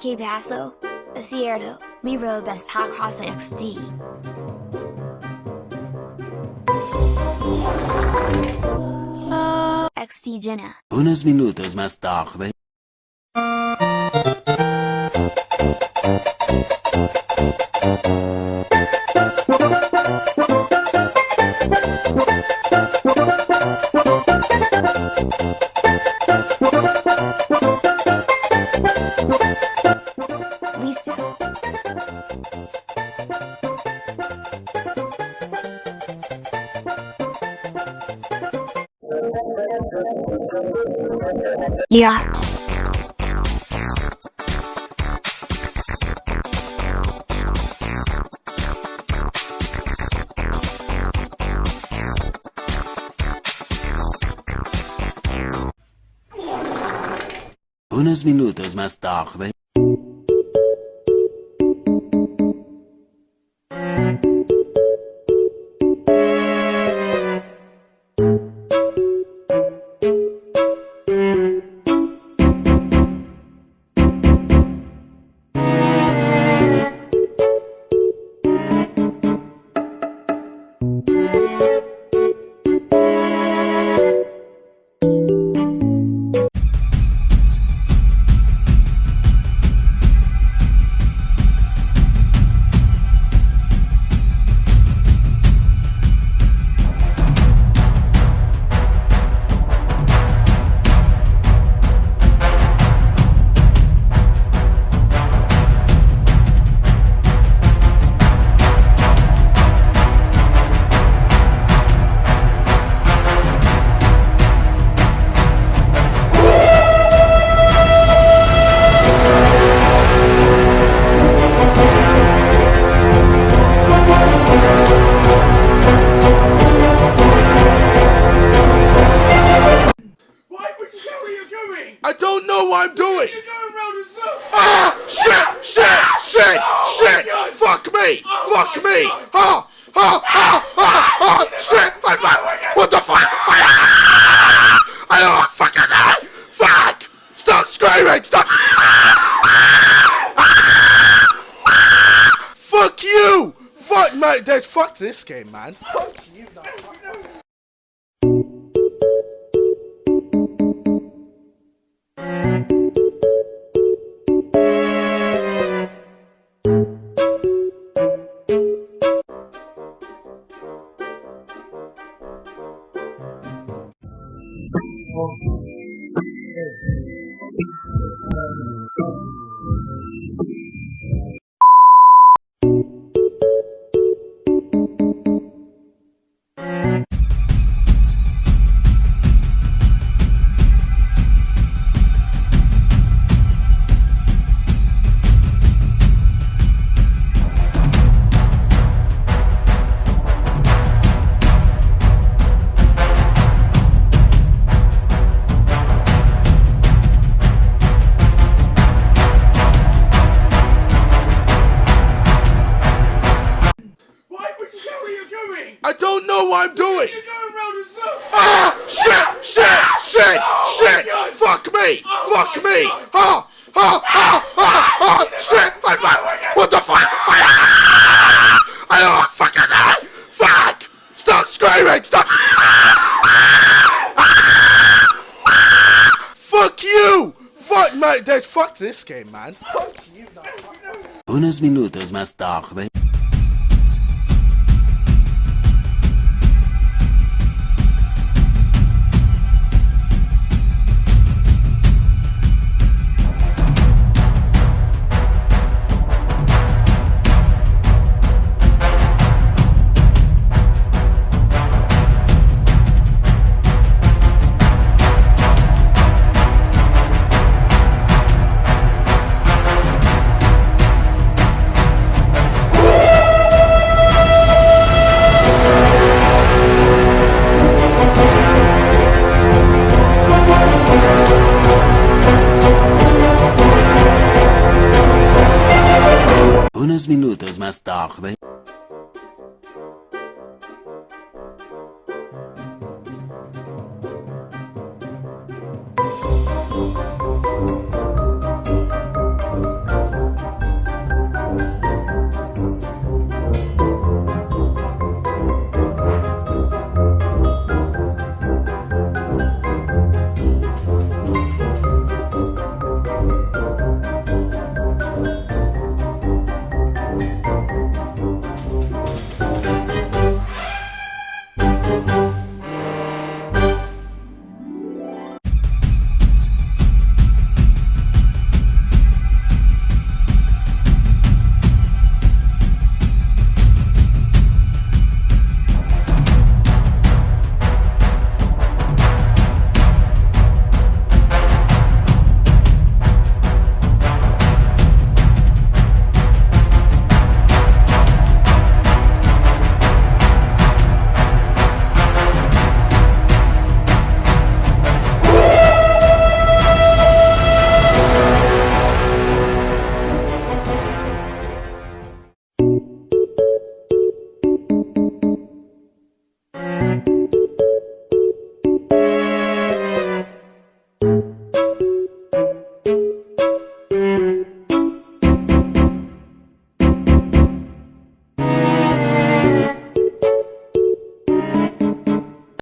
Que paso? Es cierto, mi robe está casa XD. XD Jenna. Unos minutos más tarde. Yeah. Unos minutos más tarde. Would you know you're going? I don't know what I'm doing. You're going round in circles. Ah! Shit! Shit! Shit! Oh shit! Fuck me! Oh Fuck me! God. Ah! Ah! Ah! Ah! Ah! Shit! I'm back. What the fuck? Ah! I don't want fucking that. Fuck! Stop screaming! Stop! Fuck you! Fuck mate, there's fuck this game, man. Fuck you. No, fuck. Would you know where you're going? I don't know what I'm doing. You're going round in circles. Ah! Shit! Shit! Shit! Oh shit! Fuck me! Oh Fuck me! God. Ah! Ah! Ah! Ah! Ah! Shit! I'm back. What the fuck? Ah! I don't want fucking that. Fuck! Stop screaming! Stop! Fuck you! Fuck mate, there's fuck this game, man. Fuck you. No, fuck. Unos minutos más tarde. Unos minutos más tarde.